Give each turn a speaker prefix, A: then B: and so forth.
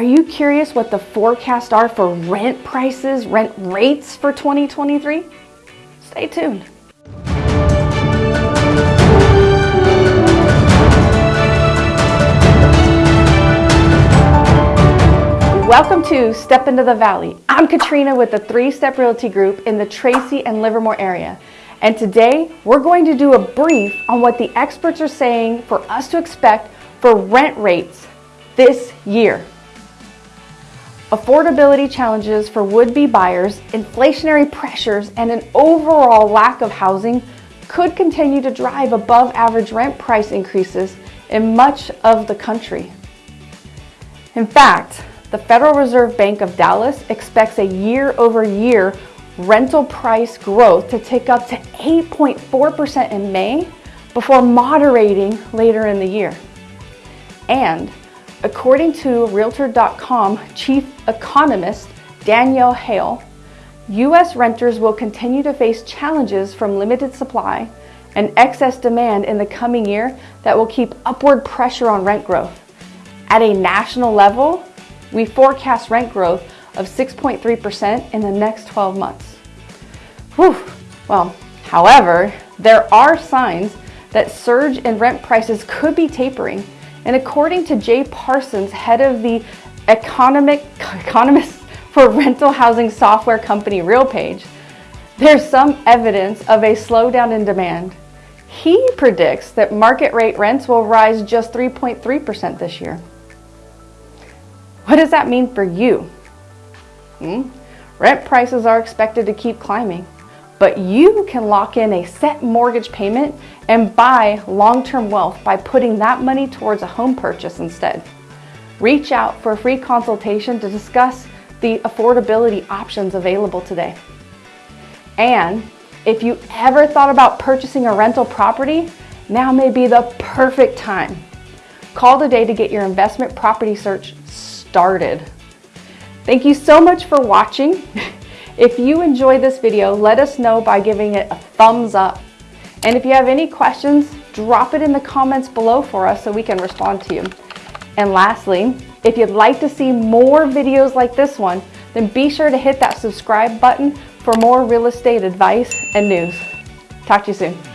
A: Are you curious what the forecasts are for rent prices, rent rates for 2023? Stay tuned. Welcome to Step Into the Valley. I'm Katrina with the Three Step Realty Group in the Tracy and Livermore area. And today we're going to do a brief on what the experts are saying for us to expect for rent rates this year. Affordability challenges for would-be buyers, inflationary pressures, and an overall lack of housing could continue to drive above average rent price increases in much of the country. In fact, the Federal Reserve Bank of Dallas expects a year-over-year rental price growth to tick up to 8.4% in May before moderating later in the year. And According to Realtor.com chief economist Danielle Hale, U.S. renters will continue to face challenges from limited supply and excess demand in the coming year that will keep upward pressure on rent growth. At a national level, we forecast rent growth of 6.3% in the next 12 months. Whew. Well, however, there are signs that surge in rent prices could be tapering and according to Jay Parsons, head of the economic, economist for rental housing software company RealPage, there's some evidence of a slowdown in demand. He predicts that market rate rents will rise just 3.3% this year. What does that mean for you? Hmm? Rent prices are expected to keep climbing but you can lock in a set mortgage payment and buy long-term wealth by putting that money towards a home purchase instead. Reach out for a free consultation to discuss the affordability options available today. And if you ever thought about purchasing a rental property, now may be the perfect time. Call today to get your investment property search started. Thank you so much for watching. If you enjoyed this video, let us know by giving it a thumbs up. And if you have any questions, drop it in the comments below for us so we can respond to you. And lastly, if you'd like to see more videos like this one, then be sure to hit that subscribe button for more real estate advice and news. Talk to you soon.